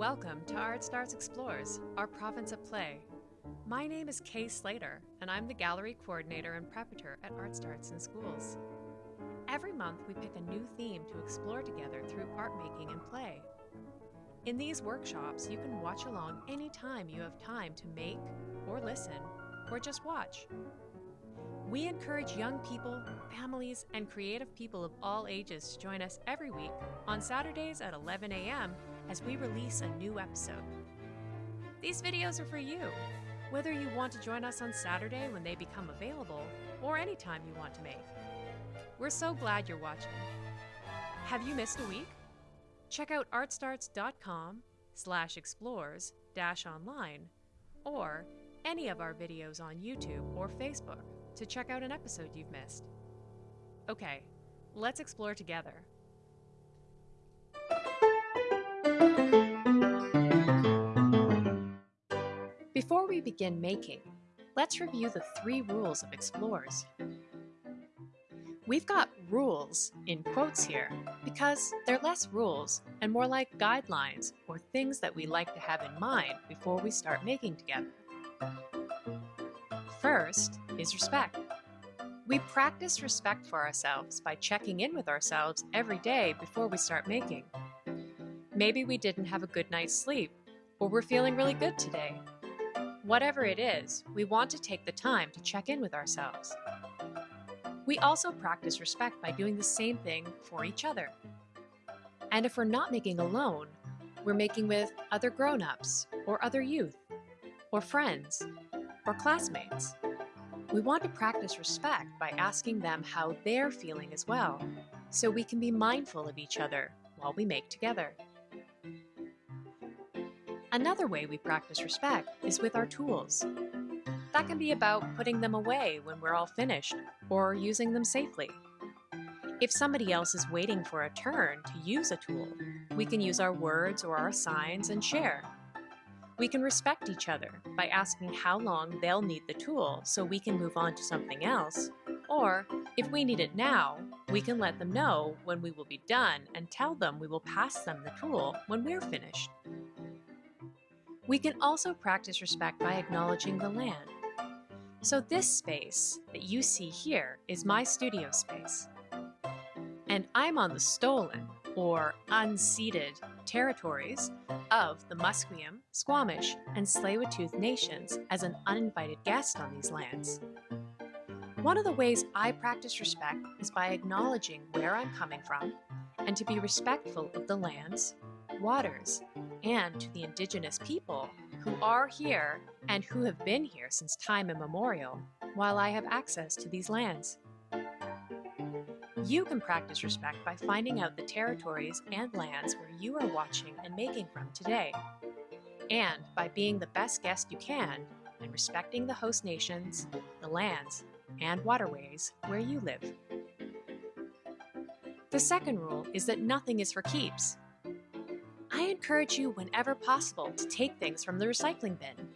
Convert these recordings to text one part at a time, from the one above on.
Welcome to Art Starts Explores, our province of play. My name is Kay Slater, and I'm the gallery coordinator and preparator at Art Starts in Schools. Every month, we pick a new theme to explore together through art making and play. In these workshops, you can watch along anytime you have time to make, or listen, or just watch. We encourage young people, families, and creative people of all ages to join us every week on Saturdays at 11 a.m. as we release a new episode. These videos are for you, whether you want to join us on Saturday when they become available or any time you want to make. We're so glad you're watching. Have you missed a week? Check out artstarts.com slash explores dash online or any of our videos on YouTube or Facebook to check out an episode you've missed. Okay, let's explore together. Before we begin making, let's review the three rules of explores. We've got rules in quotes here because they're less rules and more like guidelines or things that we like to have in mind before we start making together. First is respect. We practice respect for ourselves by checking in with ourselves every day before we start making. Maybe we didn't have a good night's sleep, or we're feeling really good today. Whatever it is, we want to take the time to check in with ourselves. We also practice respect by doing the same thing for each other. And if we're not making alone, we're making with other grown ups, or other youth, or friends, or classmates. We want to practice respect by asking them how they're feeling as well, so we can be mindful of each other while we make together. Another way we practice respect is with our tools. That can be about putting them away when we're all finished, or using them safely. If somebody else is waiting for a turn to use a tool, we can use our words or our signs and share. We can respect each other by asking how long they'll need the tool so we can move on to something else. Or, if we need it now, we can let them know when we will be done and tell them we will pass them the tool when we're finished. We can also practice respect by acknowledging the land. So this space that you see here is my studio space. And I'm on the stolen, or unceded, territories of the Musqueam, Squamish, and Tsleil-Waututh nations as an uninvited guest on these lands. One of the ways I practice respect is by acknowledging where I'm coming from and to be respectful of the lands, waters, and to the indigenous people who are here and who have been here since time immemorial while I have access to these lands. You can practice respect by finding out the territories and lands where you are watching and making from today, and by being the best guest you can and respecting the host nations, the lands, and waterways where you live. The second rule is that nothing is for keeps. I encourage you whenever possible to take things from the recycling bin.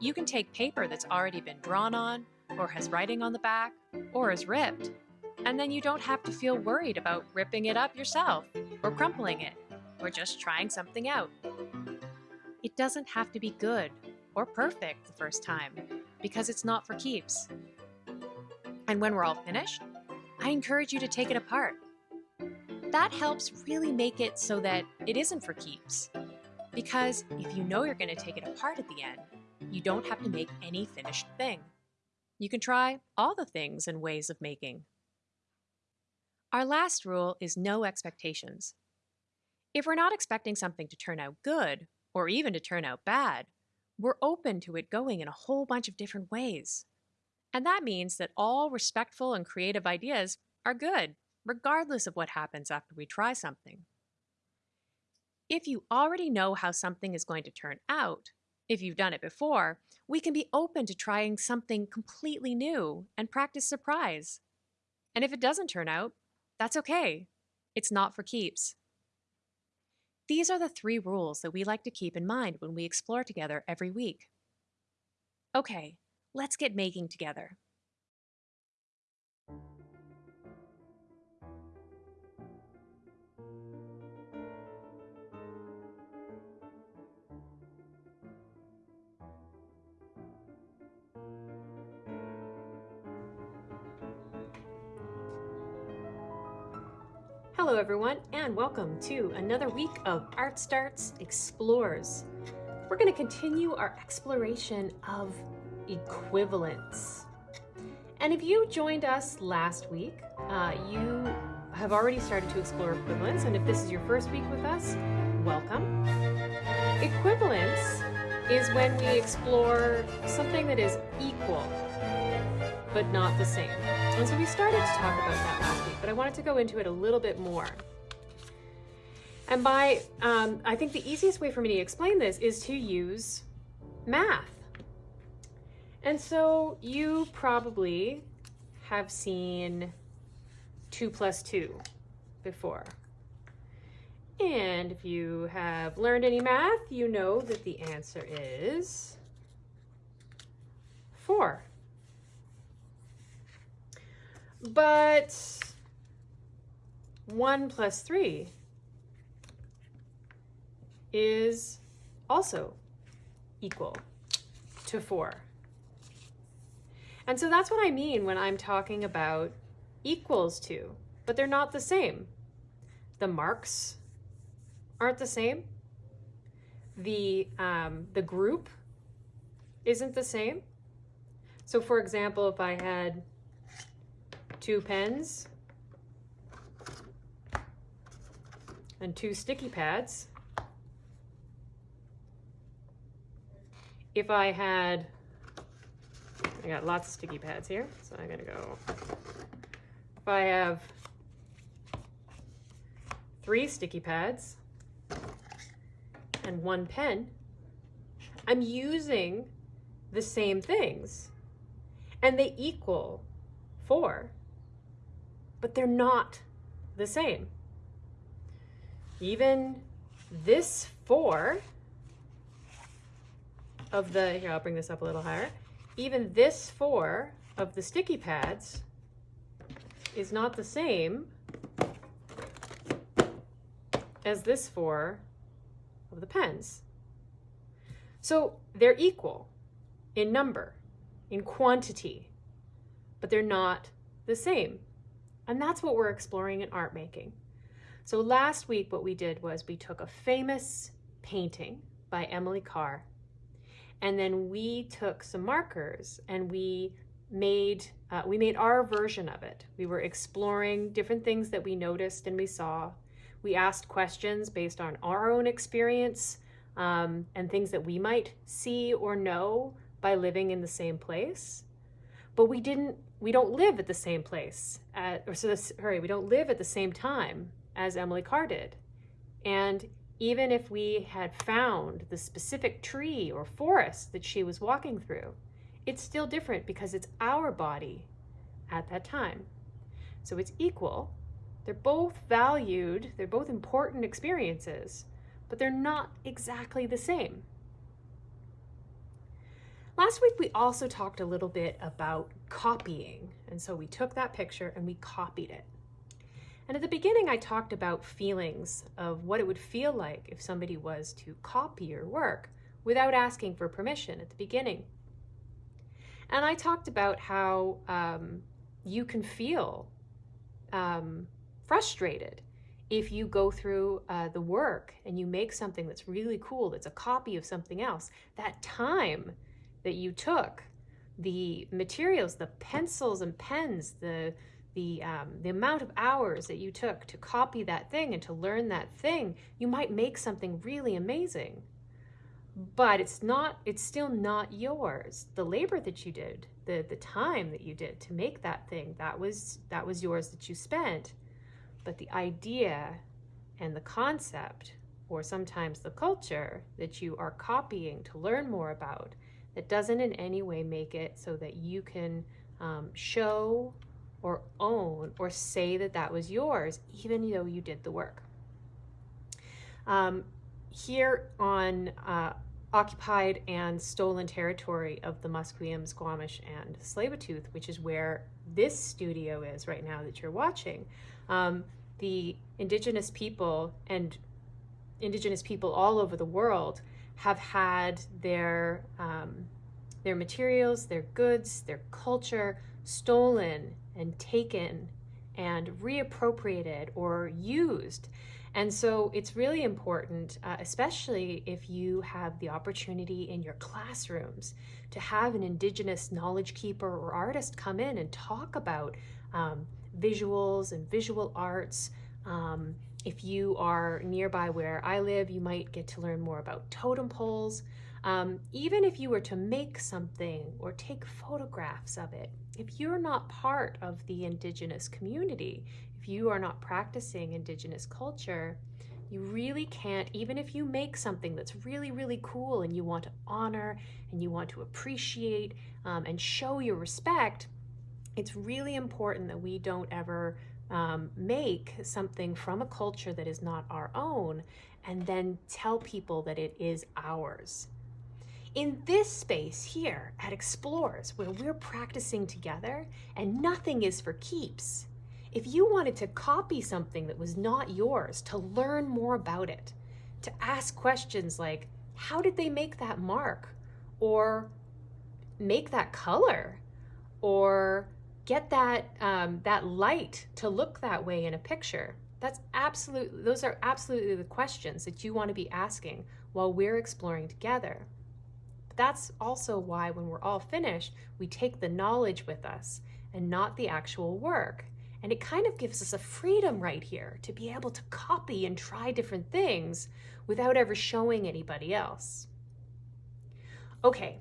You can take paper that's already been drawn on, or has writing on the back, or is ripped, and then you don't have to feel worried about ripping it up yourself, or crumpling it, or just trying something out. It doesn't have to be good or perfect the first time, because it's not for keeps. And when we're all finished, I encourage you to take it apart. That helps really make it so that it isn't for keeps. Because if you know you're going to take it apart at the end, you don't have to make any finished thing. You can try all the things and ways of making. Our last rule is no expectations. If we're not expecting something to turn out good, or even to turn out bad, we're open to it going in a whole bunch of different ways. And that means that all respectful and creative ideas are good, regardless of what happens after we try something. If you already know how something is going to turn out, if you've done it before, we can be open to trying something completely new and practice surprise. And if it doesn't turn out, that's okay. It's not for keeps. These are the three rules that we like to keep in mind when we explore together every week. Okay, let's get making together. Everyone and welcome to another week of Art Starts Explores. We're going to continue our exploration of equivalence. And if you joined us last week, uh, you have already started to explore equivalence. And if this is your first week with us, welcome. Equivalence is when we explore something that is equal, but not the same. And so we started to talk about that last week, but I wanted to go into it a little bit more. And by, um, I think the easiest way for me to explain this is to use math. And so you probably have seen 2 plus 2 before. And if you have learned any math, you know that the answer is 4. But 1 plus 3 is also equal to 4. And so that's what I mean when I'm talking about equals to, but they're not the same. The marks aren't the same. The, um, the group isn't the same. So for example, if I had two pens and two sticky pads. If I had, I got lots of sticky pads here, so I'm gonna go, if I have three sticky pads and one pen, I'm using the same things and they equal four but they're not the same. Even this four of the, here, I'll bring this up a little higher. Even this four of the sticky pads is not the same as this four of the pens. So they're equal in number, in quantity, but they're not the same. And that's what we're exploring in art making. So last week, what we did was we took a famous painting by Emily Carr, and then we took some markers and we made uh, we made our version of it. We were exploring different things that we noticed and we saw. We asked questions based on our own experience um, and things that we might see or know by living in the same place. But we didn't we don't live at the same place, at, or so this, sorry, we don't live at the same time as Emily Carr did. And even if we had found the specific tree or forest that she was walking through, it's still different because it's our body at that time. So it's equal. They're both valued, they're both important experiences, but they're not exactly the same. Last week, we also talked a little bit about copying. And so we took that picture and we copied it. And at the beginning, I talked about feelings of what it would feel like if somebody was to copy your work without asking for permission at the beginning. And I talked about how um, you can feel um, frustrated if you go through uh, the work and you make something that's really cool, that's a copy of something else. That time that you took, the materials, the pencils and pens, the the um, the amount of hours that you took to copy that thing and to learn that thing, you might make something really amazing. But it's not. It's still not yours. The labor that you did, the the time that you did to make that thing, that was that was yours that you spent. But the idea and the concept, or sometimes the culture that you are copying to learn more about, that doesn't in any way make it so that you can um, show or own or say that that was yours, even though you did the work. Um, here on uh, occupied and stolen territory of the Musqueam, Squamish, and Tsleil-Waututh, which is where this studio is right now that you're watching, um, the indigenous people and indigenous people all over the world have had their um, their materials, their goods, their culture stolen and taken and reappropriated or used. And so it's really important, uh, especially if you have the opportunity in your classrooms to have an Indigenous knowledge keeper or artist come in and talk about um, visuals and visual arts. Um, if you are nearby where I live, you might get to learn more about totem poles. Um, even if you were to make something or take photographs of it, if you're not part of the Indigenous community, if you are not practicing Indigenous culture, you really can't, even if you make something that's really, really cool and you want to honor and you want to appreciate um, and show your respect, it's really important that we don't ever um, make something from a culture that is not our own and then tell people that it is ours. In this space here at Explores, where we're practicing together and nothing is for keeps, if you wanted to copy something that was not yours, to learn more about it, to ask questions like, how did they make that mark? Or make that color? Or get that, um, that light to look that way in a picture? That's absolutely, those are absolutely the questions that you want to be asking while we're exploring together But that's also why when we're all finished, we take the knowledge with us and not the actual work. And it kind of gives us a freedom right here to be able to copy and try different things without ever showing anybody else. Okay,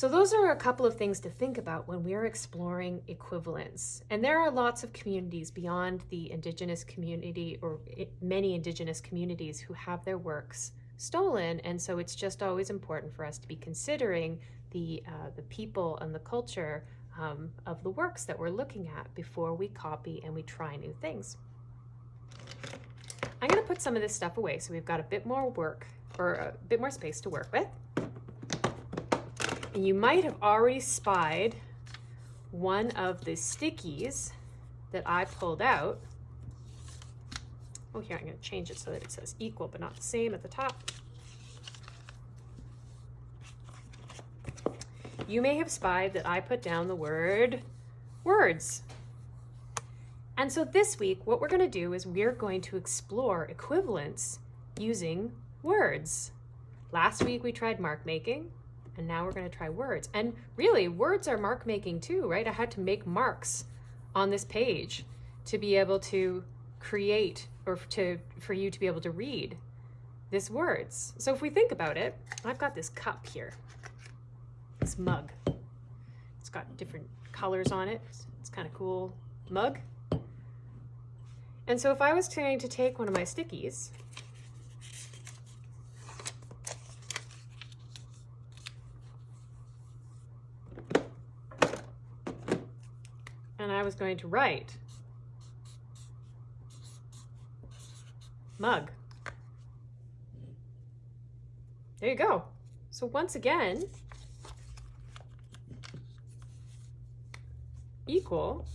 so those are a couple of things to think about when we're exploring equivalence. And there are lots of communities beyond the Indigenous community or many Indigenous communities who have their works stolen. And so it's just always important for us to be considering the, uh, the people and the culture um, of the works that we're looking at before we copy and we try new things. I'm going to put some of this stuff away so we've got a bit more work or a bit more space to work with. You might have already spied one of the stickies that I pulled out Oh, here, I'm going to change it so that it says equal but not the same at the top. You may have spied that I put down the word words. And so this week, what we're going to do is we're going to explore equivalence using words. Last week we tried mark making, and now we're going to try words. And really, words are mark making too, right? I had to make marks on this page to be able to create or to for you to be able to read this words. So if we think about it, I've got this cup here, this mug. It's got different colors on it. It's kind of cool mug. And so if I was trying to take one of my stickies, I was going to write mug. There you go. So once again, equal,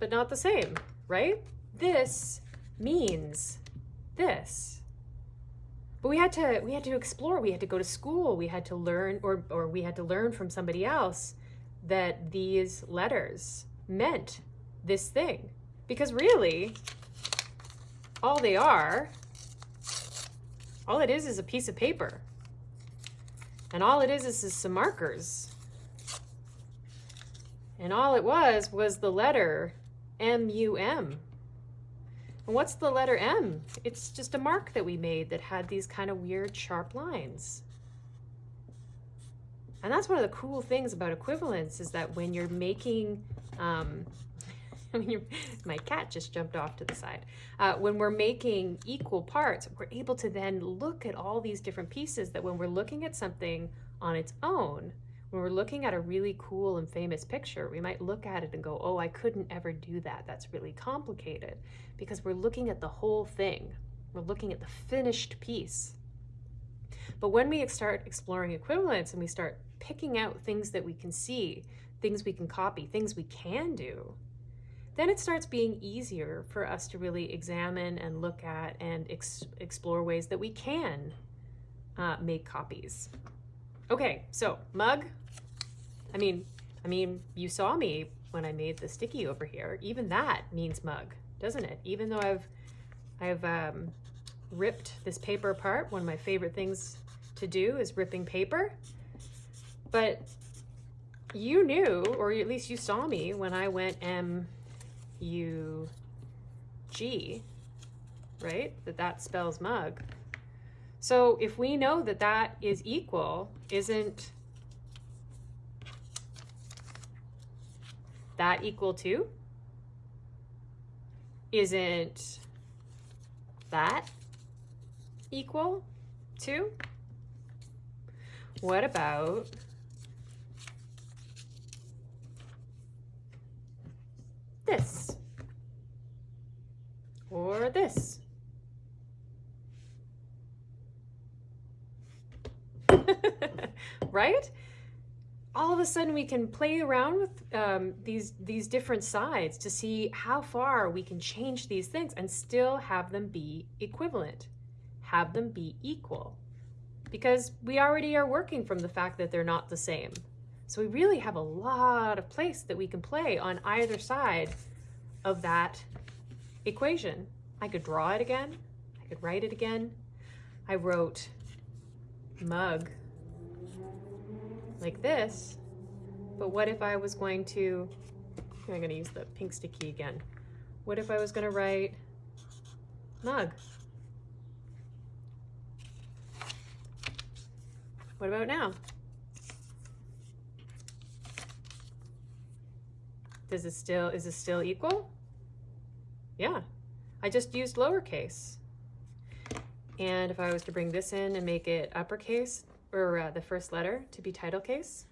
but not the same, right? This means this. But we had to we had to explore, we had to go to school, we had to learn or or we had to learn from somebody else that these letters meant this thing. Because really, all they are, all it is is a piece of paper. And all it is is, is some markers. And all it was was the letter M-U-M. And what's the letter M? It's just a mark that we made that had these kind of weird sharp lines. And that's one of the cool things about equivalence is that when you're making um, my cat just jumped off to the side. Uh, when we're making equal parts, we're able to then look at all these different pieces that when we're looking at something on its own, when we're looking at a really cool and famous picture, we might look at it and go, oh, I couldn't ever do that. That's really complicated because we're looking at the whole thing. We're looking at the finished piece. But when we start exploring equivalence and we start picking out things that we can see, things we can copy, things we can do, then it starts being easier for us to really examine and look at and ex explore ways that we can uh, make copies. Okay, so mug. I mean, I mean, you saw me when I made the sticky over here. Even that means mug, doesn't it? Even though I've, I've um, ripped this paper apart. One of my favorite things to do is ripping paper. But you knew, or at least you saw me when I went M U G, right? That that spells mug. So if we know that that is equal, isn't that equal to? Isn't that equal to? What about this? Or this? right? All of a sudden we can play around with um, these, these different sides to see how far we can change these things and still have them be equivalent, have them be equal. Because we already are working from the fact that they're not the same. So we really have a lot of place that we can play on either side of that equation. I could draw it again. I could write it again. I wrote mug like this, but what if I was going to, I'm gonna use the pink sticky again. What if I was gonna write mug? What about now? Does it still, is it still equal? Yeah, I just used lowercase. And if I was to bring this in and make it uppercase, or uh, the first letter to be title case,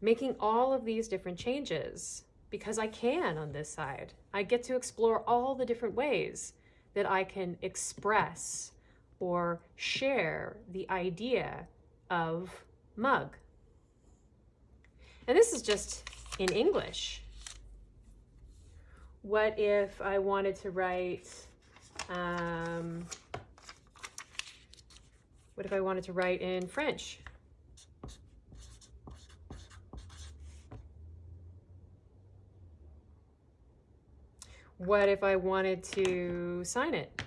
making all of these different changes because I can on this side. I get to explore all the different ways that I can express or share the idea of mug. And this is just in English. What if I wanted to write, um, what if I wanted to write in French? What if I wanted to sign it?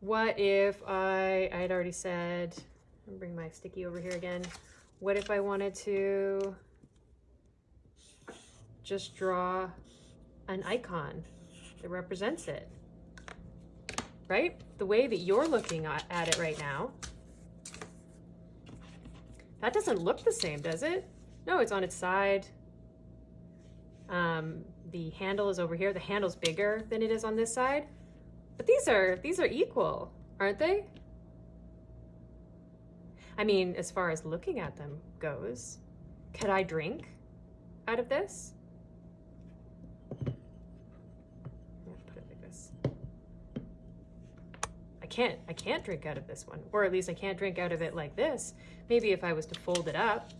What if I, I had already said, bring my sticky over here again. What if I wanted to just draw an icon that represents it? Right? The way that you're looking at it right now, that doesn't look the same, does it? No, it's on its side. Um, the handle is over here. The handle's bigger than it is on this side. But these are, these are equal, aren't they? I mean, as far as looking at them goes, could I drink out of this? Put it like this. I can't, I can't drink out of this one, or at least I can't drink out of it like this. Maybe if I was to fold it up,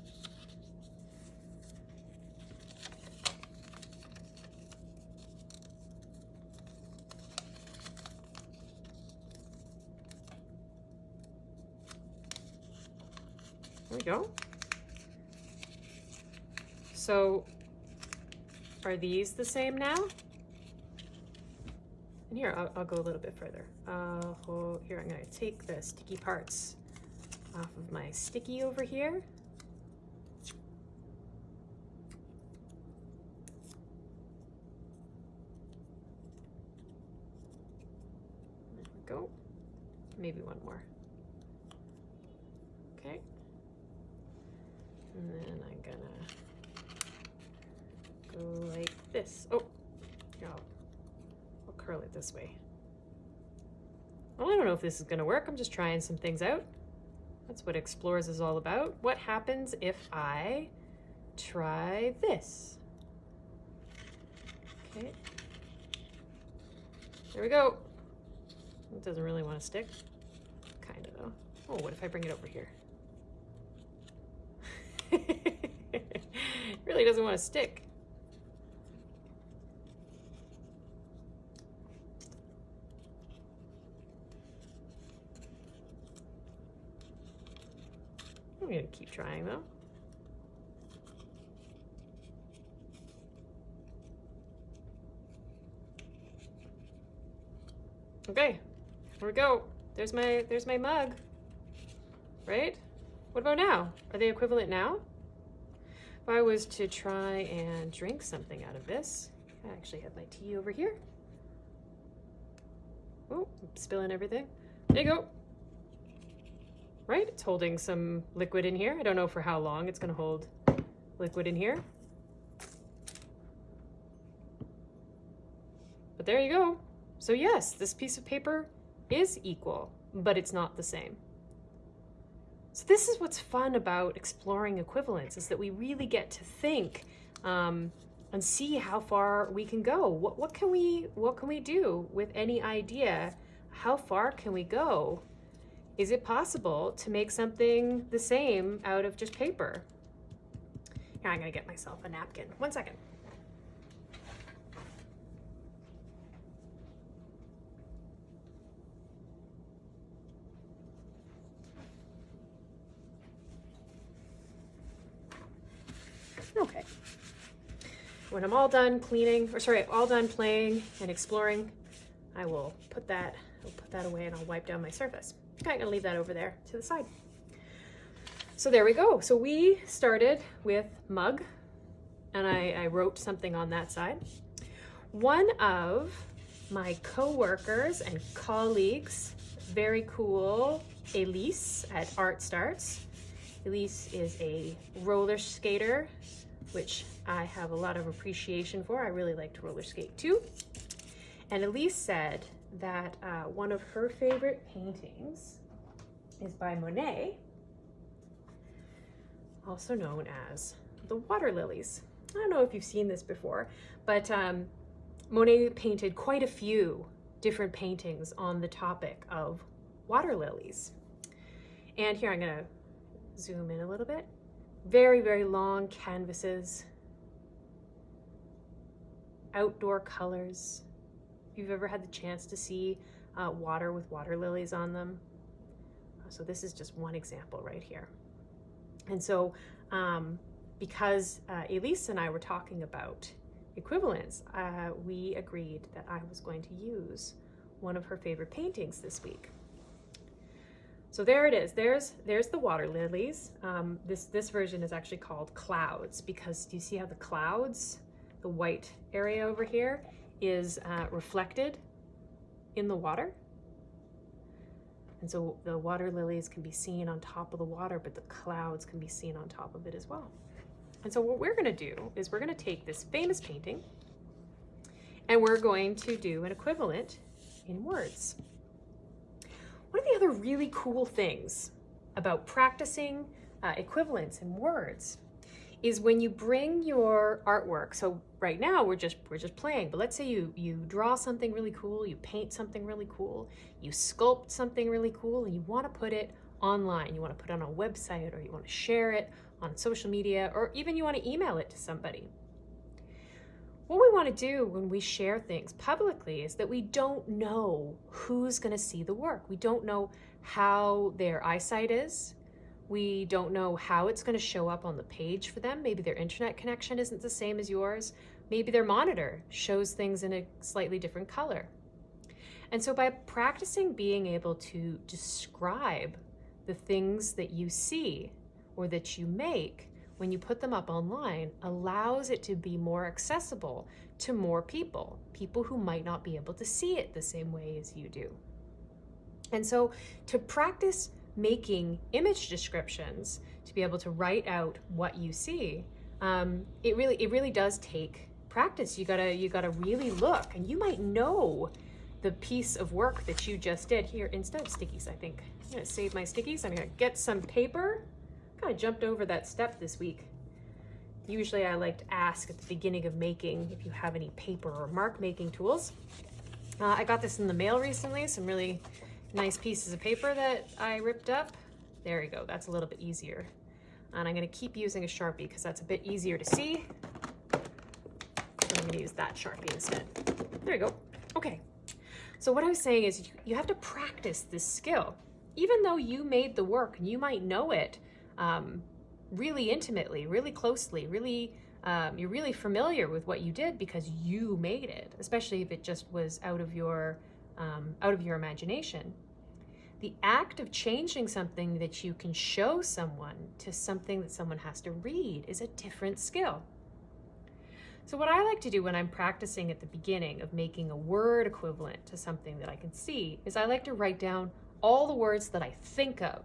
go. So are these the same now? And here, I'll, I'll go a little bit further. Uh, oh, here, I'm gonna take the sticky parts off of my sticky over here. There we go. Maybe one more. Okay. And then I'm gonna go like this. Oh, here, I'll, I'll curl it this way. Well, I don't know if this is gonna work. I'm just trying some things out. That's what Explorers is all about. What happens if I try this? Okay. There we go. It doesn't really want to stick. Kind of though. Oh, what if I bring it over here? really doesn't want to stick. I'm gonna keep trying though. Okay, here we go. There's my there's my mug. Right? What about now? Are they equivalent now? If I was to try and drink something out of this, I actually have my tea over here. Oh, I'm spilling everything. There you go. Right? It's holding some liquid in here. I don't know for how long it's going to hold liquid in here. But there you go. So yes, this piece of paper is equal, but it's not the same. So this is what's fun about exploring equivalence is that we really get to think um, and see how far we can go. What, what can we what can we do with any idea? How far can we go? Is it possible to make something the same out of just paper? Here, I'm gonna get myself a napkin. One second. Okay. When I'm all done cleaning, or sorry, all done playing and exploring, I will put that, I'll put that away and I'll wipe down my surface. Okay, I'm gonna leave that over there to the side. So there we go. So we started with mug and I, I wrote something on that side. One of my co-workers and colleagues, very cool, Elise at Art Starts. Elise is a roller skater, which I have a lot of appreciation for. I really like to roller skate too. And Elise said that uh, one of her favorite paintings is by Monet, also known as the Water Lilies. I don't know if you've seen this before, but um, Monet painted quite a few different paintings on the topic of water lilies. And here I'm gonna zoom in a little bit. Very, very long canvases, outdoor colors, If you've ever had the chance to see uh, water with water lilies on them. Uh, so this is just one example right here. And so um, because uh, Elise and I were talking about equivalence, uh, we agreed that I was going to use one of her favorite paintings this week. So there it is. There's there's the water lilies. Um, this this version is actually called clouds because do you see how the clouds, the white area over here, is uh, reflected in the water. And so the water lilies can be seen on top of the water, but the clouds can be seen on top of it as well. And so what we're gonna do is we're gonna take this famous painting and we're going to do an equivalent in words. One of the other really cool things about practicing uh, equivalents in words is when you bring your artwork. So right now we're just we're just playing, but let's say you you draw something really cool, you paint something really cool, you sculpt something really cool, and you want to put it online. You want to put it on a website, or you want to share it on social media, or even you want to email it to somebody. What we want to do when we share things publicly is that we don't know who's going to see the work. We don't know how their eyesight is. We don't know how it's going to show up on the page for them. Maybe their internet connection isn't the same as yours. Maybe their monitor shows things in a slightly different color. And so by practicing being able to describe the things that you see or that you make when you put them up online allows it to be more accessible to more people, people who might not be able to see it the same way as you do. And so to practice making image descriptions to be able to write out what you see, um, it really it really does take practice. You gotta you gotta really look, and you might know the piece of work that you just did here instead of stickies. I think I'm gonna save my stickies. I'm gonna get some paper. Kind of jumped over that step this week. Usually I like to ask at the beginning of making if you have any paper or mark making tools. Uh, I got this in the mail recently, some really nice pieces of paper that I ripped up. There we go, that's a little bit easier. And I'm gonna keep using a Sharpie because that's a bit easier to see. I'm gonna use that Sharpie instead. There you go, okay. So what I was saying is you have to practice this skill. Even though you made the work and you might know it, um, really intimately, really closely, really um, you're really familiar with what you did because you made it, especially if it just was out of your um, out of your imagination. The act of changing something that you can show someone to something that someone has to read is a different skill. So what I like to do when I'm practicing at the beginning of making a word equivalent to something that I can see is I like to write down all the words that I think of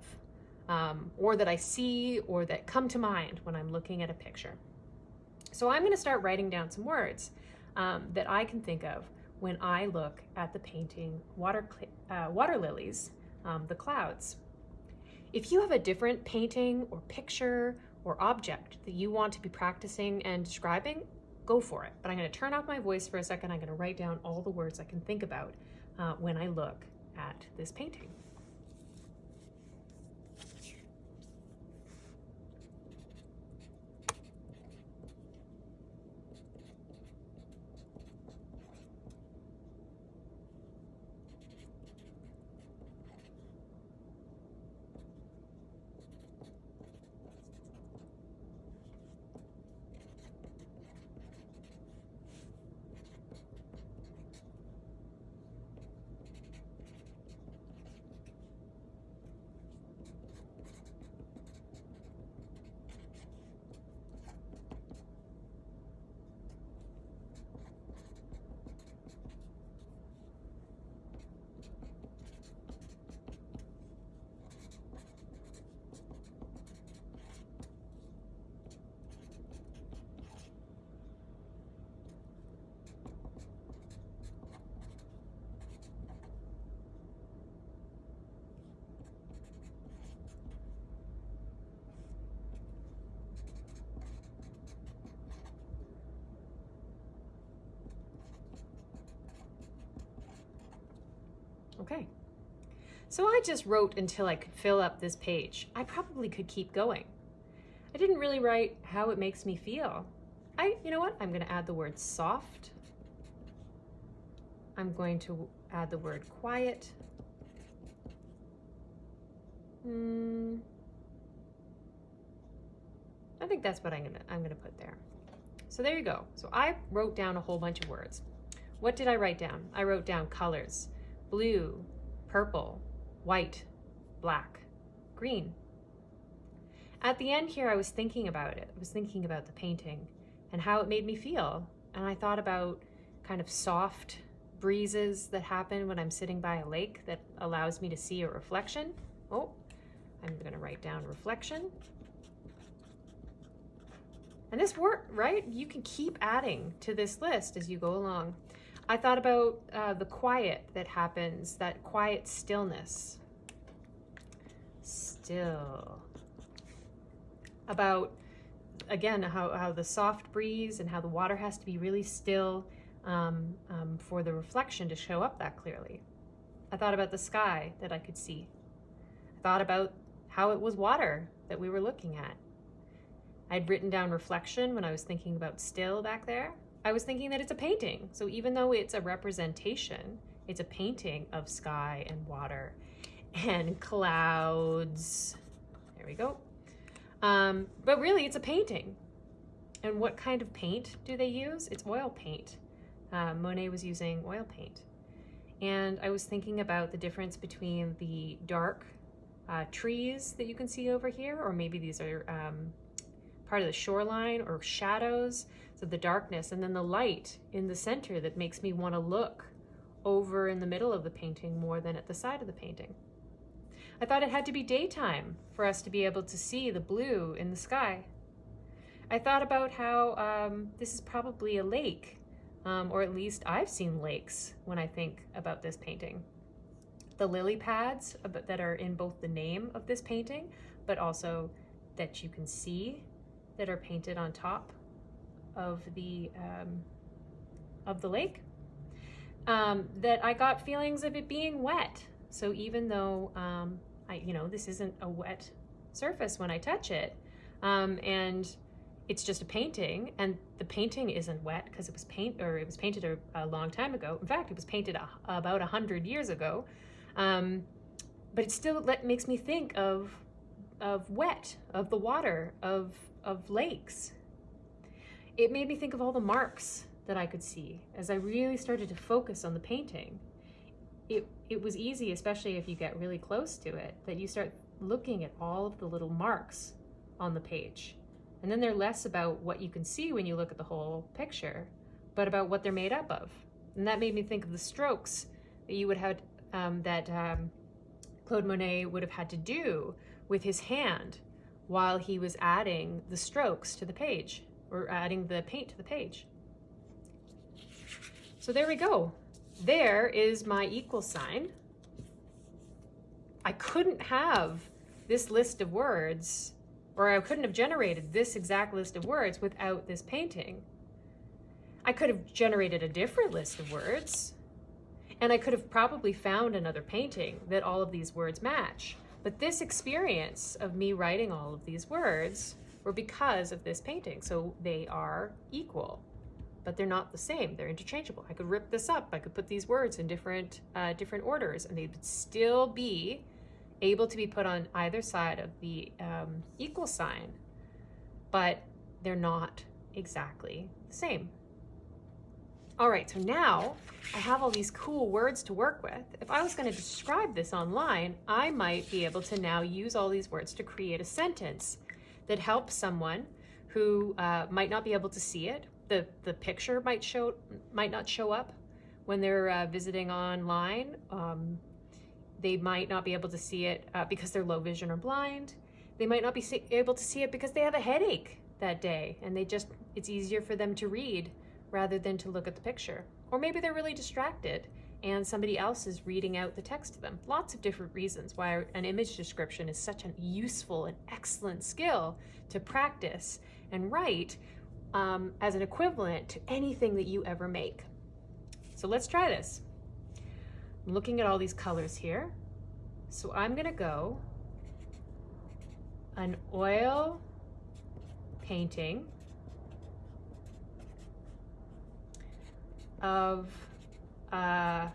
um, or that I see or that come to mind when I'm looking at a picture. So I'm going to start writing down some words um, that I can think of when I look at the painting Water, uh, water Lilies, um, The Clouds. If you have a different painting or picture or object that you want to be practicing and describing, go for it. But I'm going to turn off my voice for a second. I'm going to write down all the words I can think about uh, when I look at this painting. Okay. So I just wrote until I could fill up this page. I probably could keep going. I didn't really write how it makes me feel. I, you know what? I'm going to add the word soft. I'm going to add the word quiet. Hmm. I think that's what I'm gonna I'm gonna put there. So there you go. So I wrote down a whole bunch of words. What did I write down? I wrote down colors blue, purple, white, black, green. At the end here, I was thinking about it. I was thinking about the painting and how it made me feel. And I thought about kind of soft breezes that happen when I'm sitting by a lake that allows me to see a reflection. Oh, I'm gonna write down reflection. And this work, right? You can keep adding to this list as you go along. I thought about uh, the quiet that happens, that quiet stillness. Still. About, again, how, how the soft breeze and how the water has to be really still um, um, for the reflection to show up that clearly. I thought about the sky that I could see. I thought about how it was water that we were looking at. I'd written down reflection when I was thinking about still back there. I was thinking that it's a painting. So even though it's a representation, it's a painting of sky and water and clouds. There we go. Um, but really, it's a painting. And what kind of paint do they use? It's oil paint. Uh, Monet was using oil paint. And I was thinking about the difference between the dark uh, trees that you can see over here, or maybe these are um, part of the shoreline or shadows so the darkness and then the light in the center that makes me want to look over in the middle of the painting more than at the side of the painting. I thought it had to be daytime for us to be able to see the blue in the sky. I thought about how um, this is probably a lake, um, or at least I've seen lakes when I think about this painting. The lily pads that are in both the name of this painting, but also that you can see that are painted on top of the um, of the lake um, that I got feelings of it being wet. So even though um, I, you know, this isn't a wet surface when I touch it, um, and it's just a painting, and the painting isn't wet because it was paint or it was painted a, a, long time ago. In fact, it was painted a, about a hundred years ago. Um, but it still let, makes me think of of wet, of the water, of, of lakes. It made me think of all the marks that I could see as I really started to focus on the painting. It, it was easy, especially if you get really close to it, that you start looking at all of the little marks on the page. And then they're less about what you can see when you look at the whole picture, but about what they're made up of. And that made me think of the strokes that you would have, um, that um, Claude Monet would have had to do with his hand while he was adding the strokes to the page or adding the paint to the page. So there we go. There is my equal sign. I couldn't have this list of words, or I couldn't have generated this exact list of words without this painting. I could have generated a different list of words, and I could have probably found another painting that all of these words match. But this experience of me writing all of these words were because of this painting, so they are equal but they're not the same. They're interchangeable. I could rip this up. I could put these words in different uh, different orders, and they would still be able to be put on either side of the um, equal sign, but they're not exactly the same. All right, so now I have all these cool words to work with. If I was going to describe this online, I might be able to now use all these words to create a sentence that helps someone who uh, might not be able to see it the, the picture might show might not show up when they're uh, visiting online. Um, they might not be able to see it uh, because they're low vision or blind. They might not be able to see it because they have a headache that day and they just it's easier for them to read rather than to look at the picture. Or maybe they're really distracted and somebody else is reading out the text to them. Lots of different reasons why an image description is such a useful and excellent skill to practice and write um, as an equivalent to anything that you ever make. So let's try this. I'm looking at all these colors here. So I'm gonna go an oil painting of a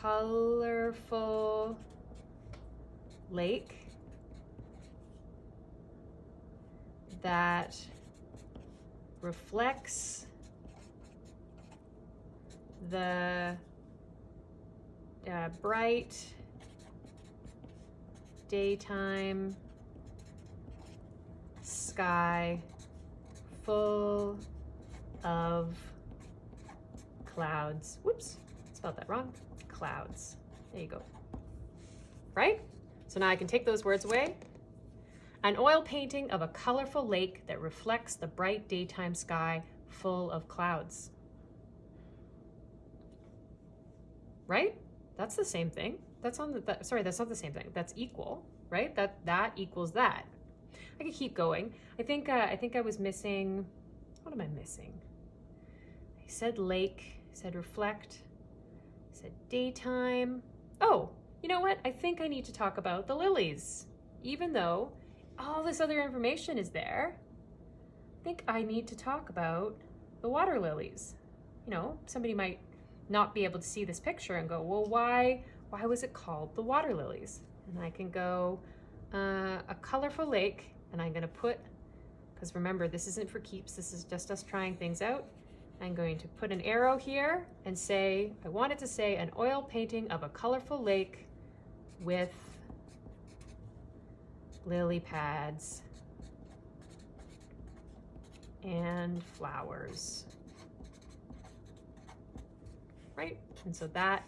colorful lake that reflects the uh, bright daytime sky full of clouds. Whoops, spelled that wrong. Clouds. There you go. Right? So now I can take those words away an oil painting of a colorful lake that reflects the bright daytime sky full of clouds. Right? That's the same thing. That's on the, that, sorry, that's not the same thing. That's equal, right? That, that equals that. I could keep going. I think, uh, I think I was missing, what am I missing? I said lake, said reflect, said daytime. Oh, you know what? I think I need to talk about the lilies, even though all this other information is there. I think I need to talk about the water lilies. You know, somebody might not be able to see this picture and go, well, why, why was it called the water lilies? And I can go, uh, a colorful lake, and I'm gonna put, because remember, this isn't for keeps, this is just us trying things out. I'm going to put an arrow here and say, I want it to say an oil painting of a colorful lake with lily pads, and flowers. Right? And so that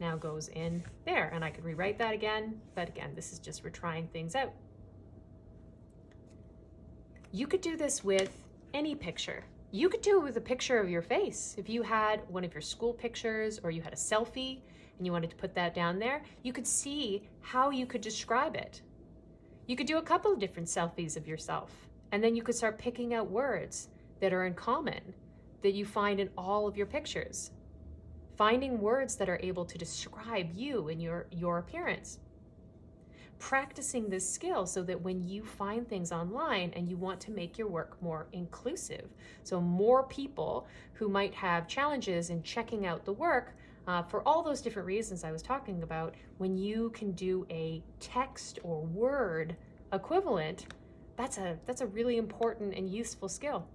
now goes in there. And I could rewrite that again, but again, this is just we're trying things out. You could do this with any picture. You could do it with a picture of your face. If you had one of your school pictures or you had a selfie and you wanted to put that down there, you could see how you could describe it. You could do a couple of different selfies of yourself, and then you could start picking out words that are in common that you find in all of your pictures. Finding words that are able to describe you and your, your appearance. Practicing this skill so that when you find things online and you want to make your work more inclusive, so more people who might have challenges in checking out the work uh, for all those different reasons I was talking about, when you can do a text or word equivalent, that's a, that's a really important and useful skill.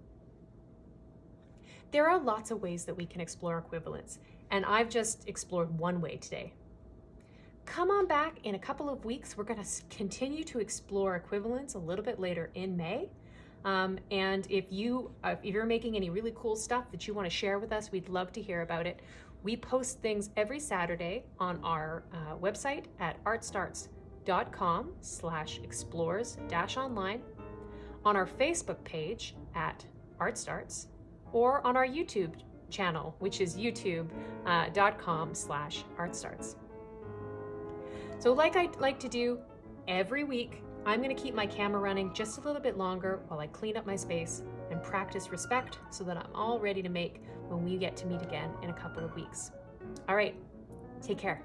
There are lots of ways that we can explore equivalence, and I've just explored one way today. Come on back in a couple of weeks. We're going to continue to explore equivalence a little bit later in May. Um, and if you uh, if you're making any really cool stuff that you want to share with us, we'd love to hear about it. We post things every Saturday on our uh, website at artstarts.com slash explores dash online, on our Facebook page at artstarts, or on our YouTube channel, which is youtube.com uh, slash artstarts. So like I like to do every week, I'm gonna keep my camera running just a little bit longer while I clean up my space and practice respect so that I'm all ready to make when we get to meet again in a couple of weeks. All right, take care.